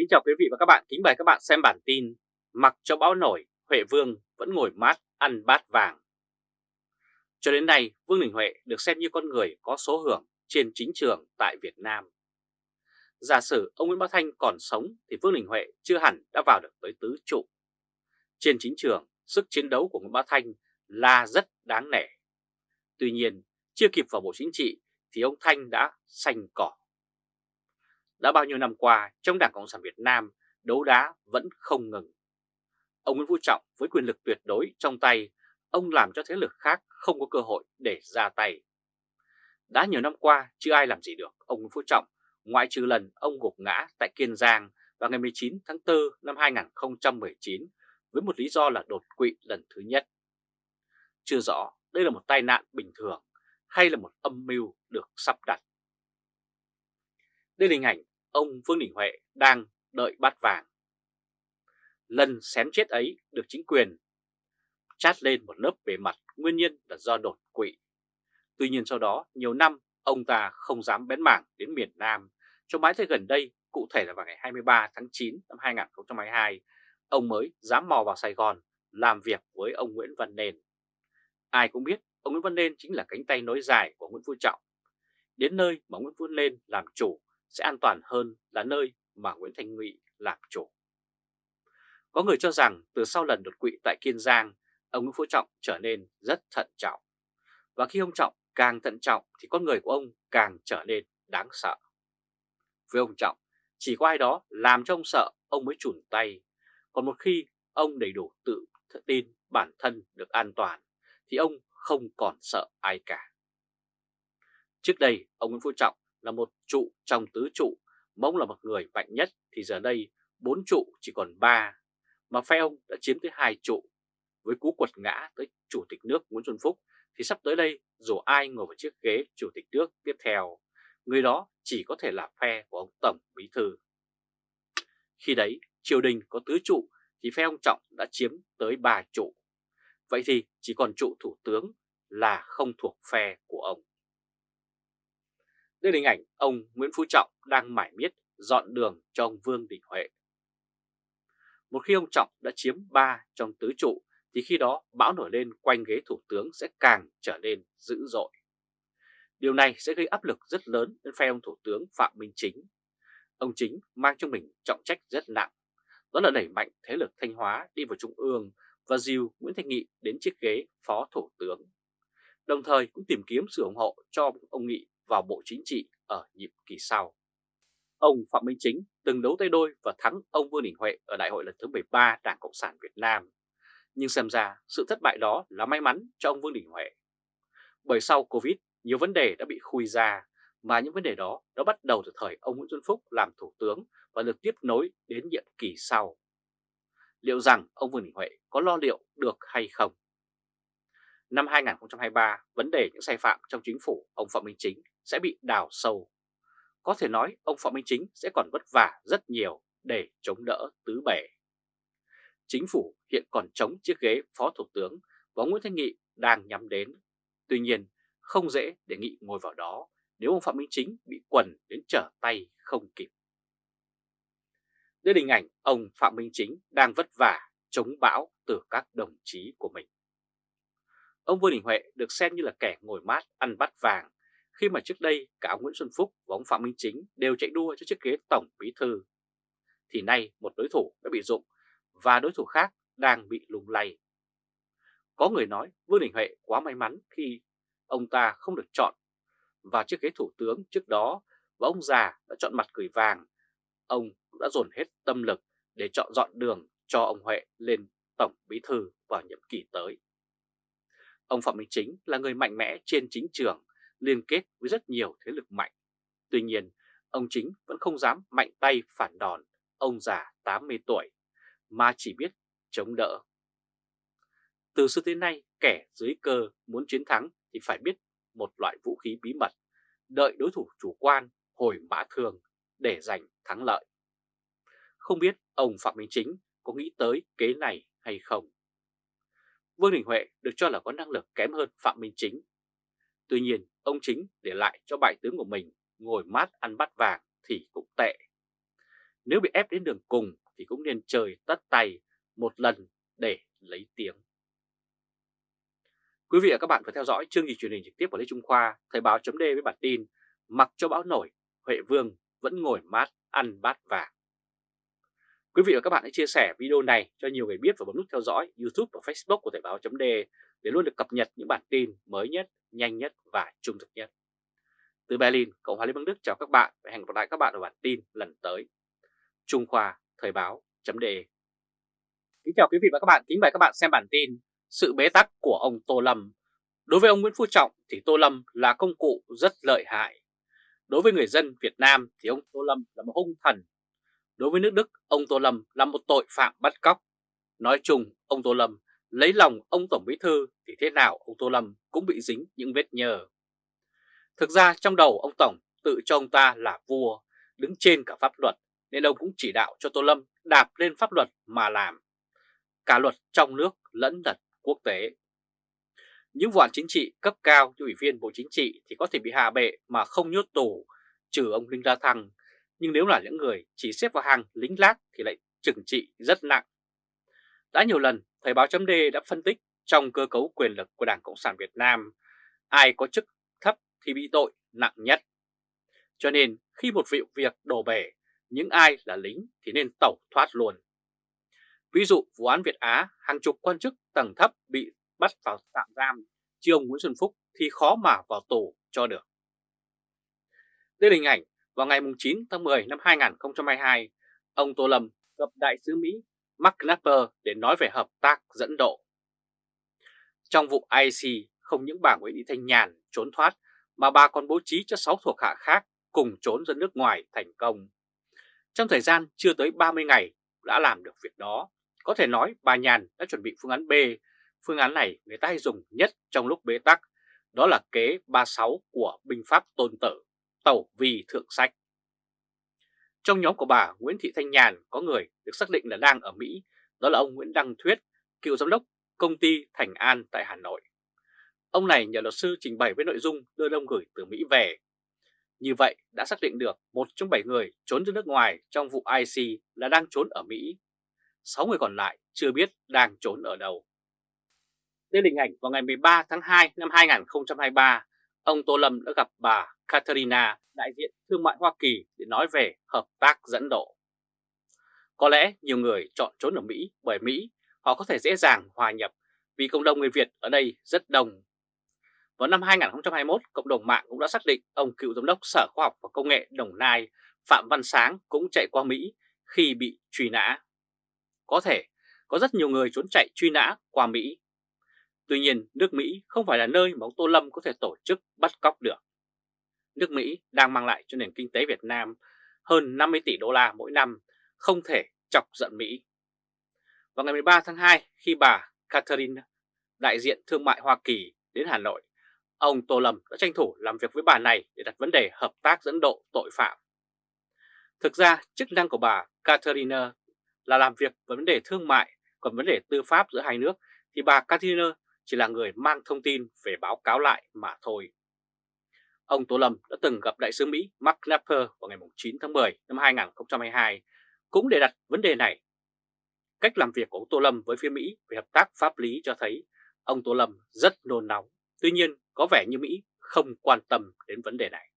Kính chào quý vị và các bạn, kính mời các bạn xem bản tin Mặc cho bão nổi, Huệ Vương vẫn ngồi mát ăn bát vàng. Cho đến nay, Vương Đình Huệ được xem như con người có số hưởng trên chính trường tại Việt Nam. Giả sử ông Nguyễn Bá Thanh còn sống thì Vương Đình Huệ chưa hẳn đã vào được tới tứ trụ. Trên chính trường, sức chiến đấu của Nguyễn Bá Thanh là rất đáng nể. Tuy nhiên, chưa kịp vào Bộ Chính trị thì ông Thanh đã xanh cỏ đã bao nhiêu năm qua, trong Đảng Cộng sản Việt Nam, đấu đá vẫn không ngừng. Ông Nguyễn Phú Trọng với quyền lực tuyệt đối trong tay, ông làm cho thế lực khác không có cơ hội để ra tay. Đã nhiều năm qua, chưa ai làm gì được ông Nguyễn Phú Trọng, ngoại trừ lần ông gục ngã tại Kiên Giang vào ngày 19 tháng 4 năm 2019 với một lý do là đột quỵ lần thứ nhất. Chưa rõ đây là một tai nạn bình thường hay là một âm mưu được sắp đặt. Đây là hình ảnh ông Vương Đình Huệ đang đợi bát vàng. Lần xém chết ấy được chính quyền chát lên một lớp bề mặt nguyên nhân là do đột quỵ. Tuy nhiên sau đó nhiều năm ông ta không dám bén mảng đến miền Nam. Trong mãi thời gần đây, cụ thể là vào ngày 23 tháng 9 năm 2022, ông mới dám mò vào Sài Gòn làm việc với ông Nguyễn Văn Nên. Ai cũng biết ông Nguyễn Văn Nên chính là cánh tay nối dài của Nguyễn Phú Trọng. Đến nơi mà Nguyễn Phú Nên làm chủ sẽ an toàn hơn là nơi mà Nguyễn Thành Nghị làm chủ. Có người cho rằng từ sau lần đột quỵ tại Kiên Giang, ông Nguyễn Phú Trọng trở nên rất thận trọng. Và khi ông Trọng càng thận trọng thì con người của ông càng trở nên đáng sợ. Với ông Trọng, chỉ có ai đó làm cho ông sợ ông mới chùn tay. Còn một khi ông đầy đủ tự tin bản thân được an toàn thì ông không còn sợ ai cả. Trước đây, ông Nguyễn Phú Trọng là một trụ trong tứ trụ, mà ông là một người mạnh nhất thì giờ đây bốn trụ chỉ còn ba, mà phe ông đã chiếm tới hai trụ. Với cú quật ngã tới Chủ tịch nước Nguyễn Xuân Phúc thì sắp tới đây dù ai ngồi vào chiếc ghế Chủ tịch nước tiếp theo, người đó chỉ có thể là phe của ông Tổng Bí Thư. Khi đấy, triều đình có tứ trụ thì phe ông Trọng đã chiếm tới ba trụ. Vậy thì chỉ còn trụ thủ tướng là không thuộc phe của ông. Đây là hình ảnh ông Nguyễn Phú Trọng đang mải miết dọn đường cho ông Vương Đình Huệ. Một khi ông Trọng đã chiếm 3 trong tứ trụ thì khi đó bão nổi lên quanh ghế thủ tướng sẽ càng trở nên dữ dội. Điều này sẽ gây áp lực rất lớn đến phe ông thủ tướng Phạm Minh Chính. Ông Chính mang trong mình trọng trách rất nặng, đó là đẩy mạnh thế lực Thanh Hóa đi vào Trung ương và dìu Nguyễn Thanh Nghị đến chiếc ghế Phó Thủ tướng. Đồng thời cũng tìm kiếm sự ủng hộ cho ông Nghị vào Bộ Chính trị ở nhiệm kỳ sau. Ông Phạm Minh Chính từng đấu tay đôi và thắng ông Vương Đình Huệ ở đại hội lần thứ 13 Đảng Cộng sản Việt Nam. Nhưng xem ra sự thất bại đó là may mắn cho ông Vương Đình Huệ. Bởi sau Covid, nhiều vấn đề đã bị khui ra, mà những vấn đề đó đã bắt đầu từ thời ông Nguyễn Xuân Phúc làm Thủ tướng và được tiếp nối đến nhiệm kỳ sau. Liệu rằng ông Vương Đình Huệ có lo liệu được hay không? Năm 2023, vấn đề những sai phạm trong chính phủ ông Phạm Minh Chính sẽ bị đào sâu. Có thể nói ông Phạm Minh Chính sẽ còn vất vả rất nhiều để chống đỡ tứ bể. Chính phủ hiện còn chống chiếc ghế Phó Thủ tướng và Nguyễn Thanh Nghị đang nhắm đến. Tuy nhiên, không dễ để Nghị ngồi vào đó nếu ông Phạm Minh Chính bị quần đến trở tay không kịp. Đây là hình ảnh ông Phạm Minh Chính đang vất vả chống bão từ các đồng chí của mình. Ông Vương Đình Huệ được xem như là kẻ ngồi mát ăn bát vàng khi mà trước đây cả ông Nguyễn Xuân Phúc và ông Phạm Minh Chính đều chạy đua cho chiếc ghế Tổng Bí Thư. Thì nay một đối thủ đã bị dụng và đối thủ khác đang bị lung lay. Có người nói Vương Đình Huệ quá may mắn khi ông ta không được chọn vào chiếc ghế thủ tướng trước đó và ông già đã chọn mặt cười vàng. Ông đã dồn hết tâm lực để chọn dọn đường cho ông Huệ lên Tổng Bí Thư vào nhiệm kỳ tới. Ông Phạm Minh Chính là người mạnh mẽ trên chính trường, liên kết với rất nhiều thế lực mạnh. Tuy nhiên, ông Chính vẫn không dám mạnh tay phản đòn ông già 80 tuổi, mà chỉ biết chống đỡ. Từ xưa tới nay, kẻ dưới cơ muốn chiến thắng thì phải biết một loại vũ khí bí mật, đợi đối thủ chủ quan hồi mã thường để giành thắng lợi. Không biết ông Phạm Minh Chính có nghĩ tới kế này hay không? Vương Đình Huệ được cho là có năng lực kém hơn Phạm Minh Chính. Tuy nhiên, ông Chính để lại cho bại tướng của mình ngồi mát ăn bát vàng thì cũng tệ. nếu bị ép đến đường cùng thì cũng nên trời tất tay một lần để lấy tiếng. Quý vị và các bạn vừa theo dõi chương trình truyền hình trực tiếp của Lê Trung Khoa, Thời báo chấm với bản tin Mặc cho bão nổi, Huệ Vương vẫn ngồi mát ăn bát vàng. Quý vị và các bạn hãy chia sẻ video này cho nhiều người biết và bấm nút theo dõi YouTube và Facebook của Thời báo chấm để để luôn được cập nhật những bản tin mới nhất, nhanh nhất và trung thực nhất. Từ Berlin, Cộng hòa Liên bang Đức chào các bạn và hẹn gặp lại các bạn ở bản tin lần tới. Trung Khoa Thời báo chấm Kính chào quý vị và các bạn, kính mời các bạn xem bản tin Sự bế tắc của ông Tô Lâm. Đối với ông Nguyễn Phú Trọng thì Tô Lâm là công cụ rất lợi hại. Đối với người dân Việt Nam thì ông Tô Lâm là một hung thần. Đối với nước Đức, ông Tô Lâm là một tội phạm bắt cóc. Nói chung, ông Tô Lâm lấy lòng ông Tổng Bí Thư thì thế nào ông Tô Lâm cũng bị dính những vết nhờ Thực ra trong đầu ông Tổng tự cho ông ta là vua, đứng trên cả pháp luật nên ông cũng chỉ đạo cho Tô Lâm đạp lên pháp luật mà làm, cả luật trong nước lẫn luật quốc tế. Những vụ án chính trị cấp cao như ủy viên Bộ Chính trị thì có thể bị hạ bệ mà không nhốt tù, trừ ông linh La Thăng, nhưng nếu là những người chỉ xếp vào hàng lính lác thì lại trừng trị rất nặng. Đã nhiều lần, Thời báo chấm đã phân tích trong cơ cấu quyền lực của Đảng Cộng sản Việt Nam, ai có chức thấp thì bị tội nặng nhất. Cho nên khi một vụ việc đổ bể những ai là lính thì nên tẩu thoát luôn. Ví dụ vụ án Việt Á, hàng chục quan chức tầng thấp bị bắt vào tạm giam, chứ ông Nguyễn Xuân Phúc thì khó mà vào tù cho được. Đây là hình ảnh vào ngày 9 tháng 10 năm 2022, ông Tô Lâm gặp đại sứ Mỹ Mark Knapper để nói về hợp tác dẫn độ. Trong vụ IC, không những bà Nguyễn Thị Thanh Nhàn trốn thoát mà bà còn bố trí cho 6 thuộc hạ khác cùng trốn ra nước ngoài thành công. Trong thời gian chưa tới 30 ngày đã làm được việc đó, có thể nói bà Nhàn đã chuẩn bị phương án B. Phương án này người ta hay dùng nhất trong lúc bế tắc, đó là kế 36 của binh pháp tôn tử, tẩu vì thượng sách. Trong nhóm của bà Nguyễn Thị Thanh Nhàn có người được xác định là đang ở Mỹ, đó là ông Nguyễn Đăng Thuyết, cựu giám đốc công ty Thành An tại Hà Nội. Ông này nhờ luật sư trình bày với nội dung đơn ông gửi từ Mỹ về như vậy đã xác định được một trong 7 người trốn từ nước ngoài trong vụ IC là đang trốn ở Mỹ. 6 người còn lại chưa biết đang trốn ở đâu. Đây là hình ảnh vào ngày 13 tháng 2 năm 2023, ông Tô Lâm đã gặp bà Katerina, đại diện thương mại Hoa Kỳ để nói về hợp tác dẫn độ. Có lẽ nhiều người chọn trốn ở Mỹ bởi Mỹ họ có thể dễ dàng hòa nhập vì cộng đồng người Việt ở đây rất đông vào năm 2021, cộng đồng mạng cũng đã xác định ông cựu giám đốc Sở Khoa học và Công nghệ Đồng Nai Phạm Văn Sáng cũng chạy qua Mỹ khi bị truy nã. Có thể có rất nhiều người trốn chạy truy nã qua Mỹ. Tuy nhiên, nước Mỹ không phải là nơi mà ông Tô Lâm có thể tổ chức bắt cóc được. Nước Mỹ đang mang lại cho nền kinh tế Việt Nam hơn 50 tỷ đô la mỗi năm, không thể chọc giận Mỹ. Vào ngày 13 tháng 2, khi bà Catherine, đại diện thương mại Hoa Kỳ, đến Hà Nội Ông Tô Lâm đã tranh thủ làm việc với bà này để đặt vấn đề hợp tác dẫn độ tội phạm. Thực ra, chức năng của bà Catherine là làm việc với vấn đề thương mại, còn vấn đề tư pháp giữa hai nước thì bà Catherine chỉ là người mang thông tin về báo cáo lại mà thôi. Ông Tô Lâm đã từng gặp đại sứ Mỹ Mark Knapper vào ngày 9 tháng 10 năm 2022 cũng để đặt vấn đề này. Cách làm việc của ông Tô Lâm với phía Mỹ về hợp tác pháp lý cho thấy ông Tô Lâm rất nôn nóng. Tuy nhiên, có vẻ như Mỹ không quan tâm đến vấn đề này.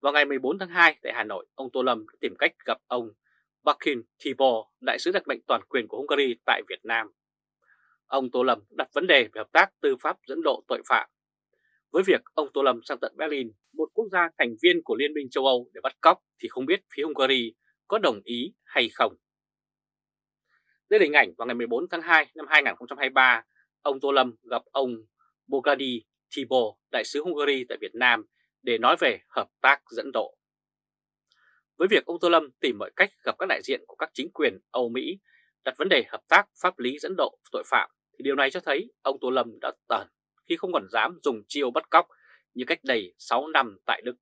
Vào ngày 14 tháng 2 tại Hà Nội, ông Tô Lâm đã tìm cách gặp ông Bakin Tibor, đại sứ đặc mệnh toàn quyền của Hungary tại Việt Nam. Ông Tô Lâm đặt vấn đề về hợp tác tư pháp dẫn độ tội phạm. Với việc ông Tô Lâm sang tận Berlin, một quốc gia thành viên của Liên minh châu Âu để bắt cóc thì không biết phía Hungary có đồng ý hay không. Đây là hình ảnh vào ngày 14 tháng 2 năm 2023, ông Tô Lâm gặp ông Bogadi Tibor, đại sứ Hungary tại Việt Nam để nói về hợp tác dẫn độ. Với việc ông Tô Lâm tìm mọi cách gặp các đại diện của các chính quyền Âu Mỹ đặt vấn đề hợp tác pháp lý dẫn độ tội phạm thì điều này cho thấy ông Tô Lâm đã tờn khi không còn dám dùng chiêu bắt cóc như cách đây 6 năm tại Đức.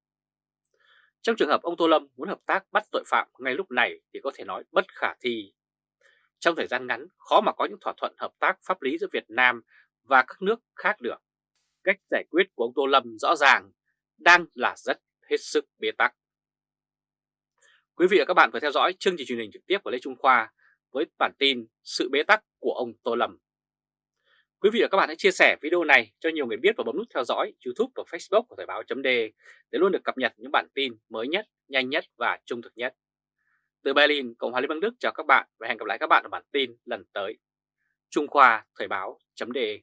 Trong trường hợp ông Tô Lâm muốn hợp tác bắt tội phạm ngay lúc này thì có thể nói bất khả thi. Trong thời gian ngắn, khó mà có những thỏa thuận hợp tác pháp lý giữa Việt Nam và các nước khác được. Cách giải quyết của ông Tô Lâm rõ ràng đang là rất hết sức bế tắc. Quý vị và các bạn vừa theo dõi chương trình truyền hình trực tiếp của Lê Trung Khoa với bản tin Sự bế tắc của ông Tô Lâm. Quý vị và các bạn hãy chia sẻ video này cho nhiều người biết và bấm nút theo dõi YouTube và Facebook của Thời báo .de để luôn được cập nhật những bản tin mới nhất, nhanh nhất và trung thực nhất. Từ Berlin, Cộng hòa Liên bang Đức chào các bạn và hẹn gặp lại các bạn ở bản tin lần tới. Trung Khoa Thời báo .de